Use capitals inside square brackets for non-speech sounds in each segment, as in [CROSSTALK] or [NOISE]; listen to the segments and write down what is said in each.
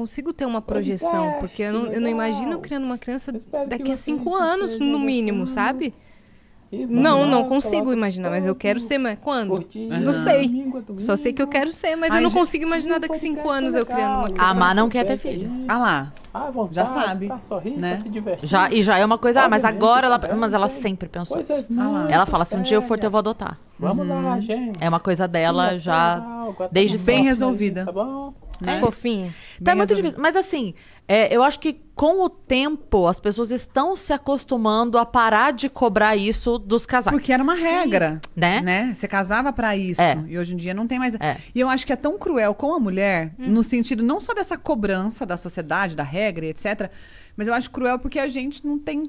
consigo ter uma projeção, porque eu não, eu não imagino criando uma criança daqui a cinco anos, no mínimo, sabe? Não, não consigo imaginar, mas eu quero ser, mas quando? Não sei. Só sei que eu quero ser, mas eu não consigo imaginar daqui a cinco anos eu criando uma criança. A Má não quer ter filho. Ah lá. À vontade, Já sabe, pra sorrir, né? se divertir. Já, e já é uma coisa, ah, mas agora ela. cobrando Mas ela tem sempre pensou. isso. Coisas lá. muito Ela fala, se um dia eu for eu vou adotar. Vamos lá, gente. É uma coisa dela já. desde Bem resolvida. Tá bom? É fofinha. Tá muito resolvido. difícil. Mas assim, é, eu acho que com o tempo as pessoas estão se acostumando a parar de cobrar isso dos casais. Porque era uma regra, Né? né? Você casava pra isso. É. E hoje em dia não tem mais. É. E eu acho que é tão cruel com a mulher, no sentido não só dessa cobrança da sociedade, da regra, e etc. Mas eu acho cruel porque a gente não tem.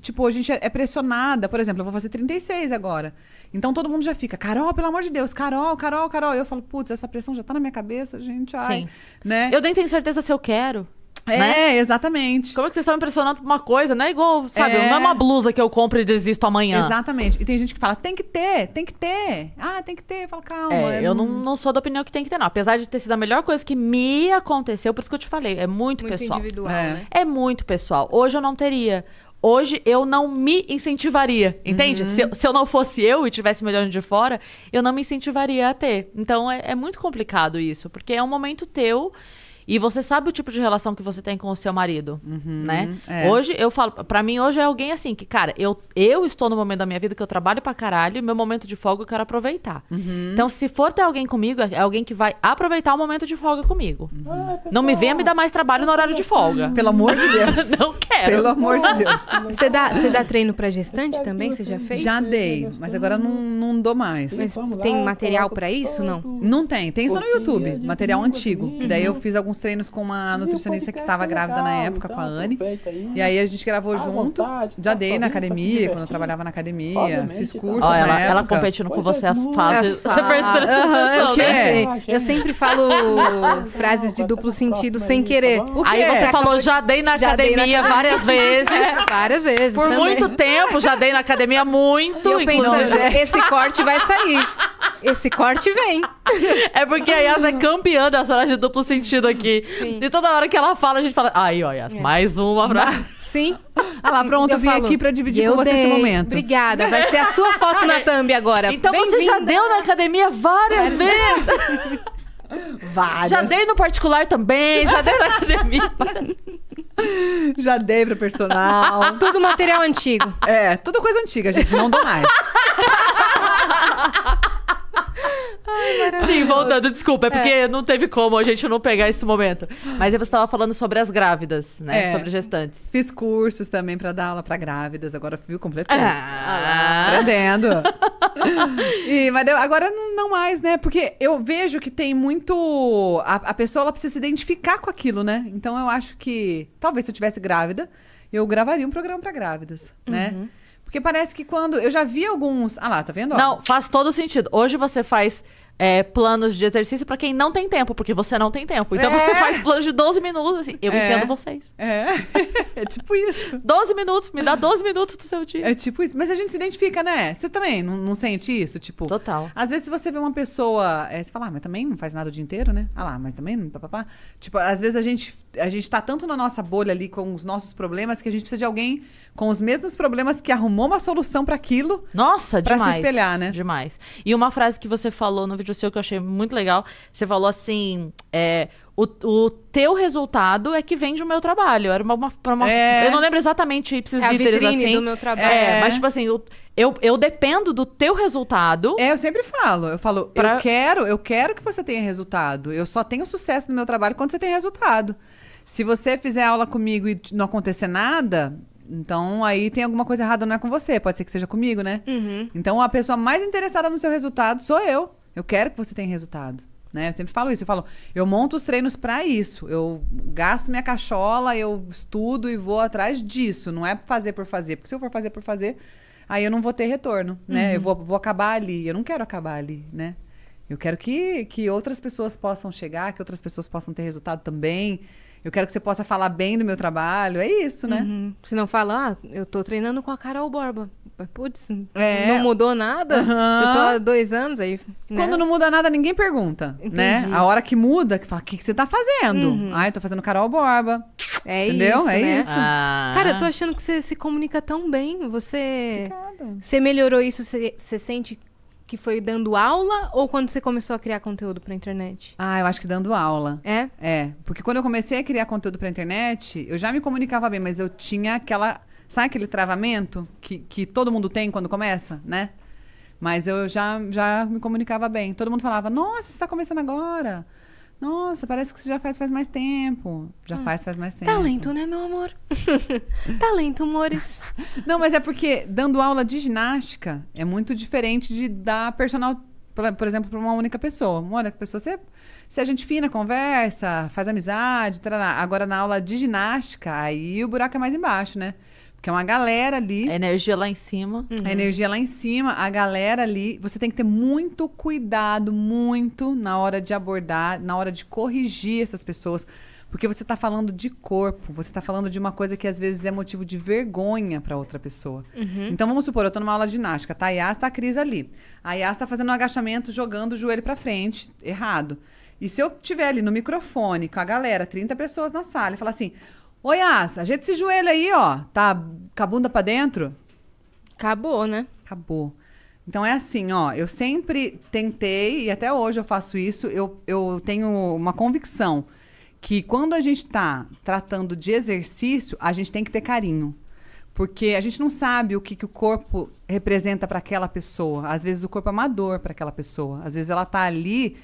Tipo, a gente é é pressionada. Por exemplo, eu vou fazer 36 agora. Então todo mundo já fica, Carol, pelo amor de Deus, Carol, Carol, Carol. Eu falo, putz, essa pressão já tá na minha cabeça, gente. Ai. Sim. Né? Eu nem tenho certeza se eu quero. É, né? exatamente. Como é que vocês estão me impressionando por uma coisa? Não é igual, sabe? É. Não é uma blusa que eu compro e desisto amanhã. Exatamente. E tem gente que fala, tem que ter, tem que ter. Ah, tem que ter. Eu falo, calma. É, eu não, não sou da opinião que tem que ter, não. Apesar de ter sido a melhor coisa que me aconteceu, por isso que eu te falei, é muito, Muito pessoal. individual, É. né? É muito pessoal. Hoje eu não teria. Hoje eu não me incentivaria, entende? Uhum. Se, eu, se eu não fosse eu e tivesse me olhando de fora, eu não me incentivaria a ter. Então é, é muito complicado isso, porque é um momento teu e você sabe o tipo de relação que você tem com o seu marido, né? é. Hoje eu falo, pra mim hoje é alguém assim que, cara, eu, eu estou no momento da minha vida que eu trabalho pra caralho e meu momento de folga eu quero aproveitar. Uhum. Então se for ter alguém comigo, é alguém que vai aproveitar o momento de folga comigo. Uhum. Não me venha me dar mais trabalho no horário de folga. [LAUGHS] Pelo amor de [LAUGHS] Deus. Não quero. Pelo amor de Deus. [LAUGHS] Você dá, você dá treino pra gestante também? Você já fez? Já dei, mas agora não, não dou mais. Mas tem material pra isso, não? Não tem, tem só no YouTube, de material antigo. daí eu língua. fiz alguns treinos com uma nutricionista que podcast tava é grávida na legal, época, com a então Anne. aí. E aí a gente gravou À junto. vontade, Já dei na academia, quando eu trabalhava na academia, Obviamente, fiz Ó, na ela, ela competindo com você as fases. As Você Aham, eu, quê? eu sempre falo frases de duplo sentido sem querer. O Aí você falou, já dei na Já dei na academia várias [LAUGHS] vezes. É, várias vezes. Por também. muito tempo, já dei na academia muito, E eu pensando, esse corte vai sair. Esse corte vem. É porque a Yas é campeã das frases de duplo sentido aqui. Sim. E toda hora que ela fala, a gente fala, aí, ó, Yas, mais uma frase. Sim. Ah lá, pronto, eu vim falo, aqui pra dividir eu com você esse dei. momento. Obrigada. Vai ser a sua foto na [LAUGHS] thumb agora. Então você já deu na academia várias vezes. [LAUGHS] Várias. Já dei no particular também, já dei na [LAUGHS] academia. Já dei pra personal. Tudo material antigo. é, tudo coisa antiga, gente. Não dou mais. Sim, voltando, desculpa, é porque não teve como a gente não pegar esse momento. Mas você estava falando sobre as grávidas, né? É. Sobre gestantes. Fiz cursos também pra dar aula pra grávidas. Agora viu completamente. Ah, Aprendendo. [LAUGHS] e, mas agora não, mais, né? Porque eu vejo que tem muito. A, a pessoa ela precisa se identificar com aquilo, né? Então eu acho que talvez se eu tivesse grávida, eu gravaria um programa pra grávidas, né? Porque parece que quando. Eu já vi alguns. Ah lá, tá vendo? Não, faz todo sentido. Hoje você faz é, planos de exercício pra quem não tem tempo, porque você não tem tempo. Então É. você faz planos de 12 minutos. Assim, eu É. entendo vocês. É. [LAUGHS] é tipo isso. 12 minutos, me dá 12 minutos do seu dia. É tipo isso. Mas a gente se identifica, né? Você também não, não sente isso? Tipo. Total. Às vezes, se você vê uma pessoa, é, você fala, ah, mas também não faz nada o dia inteiro, né? Ah lá, mas também não. Papapá. Tipo, às vezes a gente, a gente tá tanto na nossa bolha ali com os nossos problemas que a gente precisa de alguém com os mesmos problemas que arrumou uma solução pra aquilo. Nossa, Pra se demais. espelhar, né? Demais. E uma frase que você falou no vídeo seu que eu achei muito legal, você falou assim, é, o, o teu resultado é que vende o meu trabalho. Era uma, uma, uma- É. eu não lembro exatamente ipsis É a literis vitrine assim. do meu trabalho. É, É. mas tipo assim, eu, eu, eu dependo do teu resultado. É, eu sempre falo. Eu falo, Pra- eu quero, eu quero que você tenha resultado. Eu só tenho sucesso no meu trabalho quando você tem resultado. Se você fizer aula comigo e não acontecer nada, então aí tem alguma coisa errada, não é com você. Pode ser que seja comigo, né? Uhum. Então a pessoa mais interessada no seu resultado sou eu. Eu quero que você tenha resultado. Né? Eu sempre falo isso. Eu falo, eu monto os treinos pra isso. Eu gasto minha cachola, eu estudo e vou atrás disso. Não é fazer por fazer. Porque se eu for fazer por fazer, aí eu não vou ter retorno, né? Eu vou, vou acabar ali. Eu não quero acabar ali, né? Eu quero que, que outras pessoas possam chegar, que outras pessoas possam ter resultado também. Eu quero que você possa falar bem do meu trabalho. É isso, né? Uhum. Se não fala, ah, eu tô treinando com a Carol Borba. Putz, é. não mudou nada? Uhum. Você tô há dois anos aí. Né? Quando não muda nada, ninguém pergunta, né? Entendi. né? A hora que muda, que fala, o que, que você tá fazendo? Uhum. Ah, eu tô fazendo Carol Borba. É Entendeu? isso, É né? isso. Ah. Cara, eu tô achando que você se comunica tão bem. Você, você melhorou isso? Você, você sente que foi dando aula ou quando você começou a criar conteúdo pra internet? Ah, eu acho que dando aula. É? É. Porque quando eu comecei a criar conteúdo pra internet, eu já me comunicava bem, mas eu tinha aquela. Sabe aquele travamento que, que todo mundo tem quando começa, né? Mas eu já, já me comunicava bem. Todo mundo falava, nossa, você está começando agora. Nossa, parece que você já faz faz mais tempo. Já hum. faz faz mais tempo. Talento, né, meu amor? [LAUGHS] Talento, amores. Não, mas é porque dando aula de ginástica é muito diferente de dar personal, por exemplo, para uma única pessoa. Uma única pessoa, você, se a gente fina, conversa, faz amizade, tarará. agora na aula de ginástica, aí o buraco é mais embaixo, né? Porque é uma galera ali. A energia lá em cima. Uhum. A energia lá em cima, a galera ali. Você tem que ter muito cuidado, muito na hora de abordar, na hora de corrigir essas pessoas. Porque você está falando de corpo, você está falando de uma coisa que às vezes é motivo de vergonha para outra pessoa. Uhum. Então vamos supor, eu estou numa aula de ginástica, tá? A Yas tá a Cris ali. A Yas está fazendo um agachamento, jogando o joelho para frente, errado. E se eu tiver ali no microfone com a galera, 30 pessoas na sala, e falar assim: Oi, Asa, ajeita esse joelho aí, ó. Tá com a bunda pra dentro? Acabou, né? Acabou. Então é assim, ó. Eu sempre tentei, e até hoje eu faço isso, eu, eu tenho uma convicção que quando a gente tá tratando de exercício, a gente tem que ter carinho. Porque a gente não sabe o que, que o corpo representa para aquela pessoa. Às vezes o corpo é amador para aquela pessoa. Às vezes ela tá ali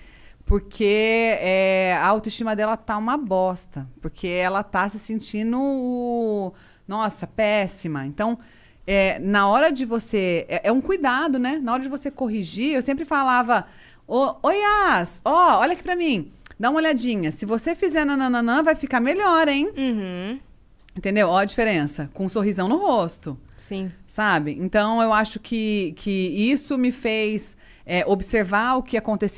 porque é, a autoestima dela tá uma bosta. Porque ela tá se sentindo, nossa, péssima. Então, é, na hora de você. É, é, um cuidado, né? Na hora de você corrigir, eu sempre falava: Oi, As, ó, olha aqui pra mim. Dá uma olhadinha. Se você fizer nananã, vai ficar melhor, hein? Uhum. Entendeu? Ó a diferença. Com um sorrisão no rosto. Sim. Sabe? Então, eu acho que, que isso me fez é, observar o que acontecia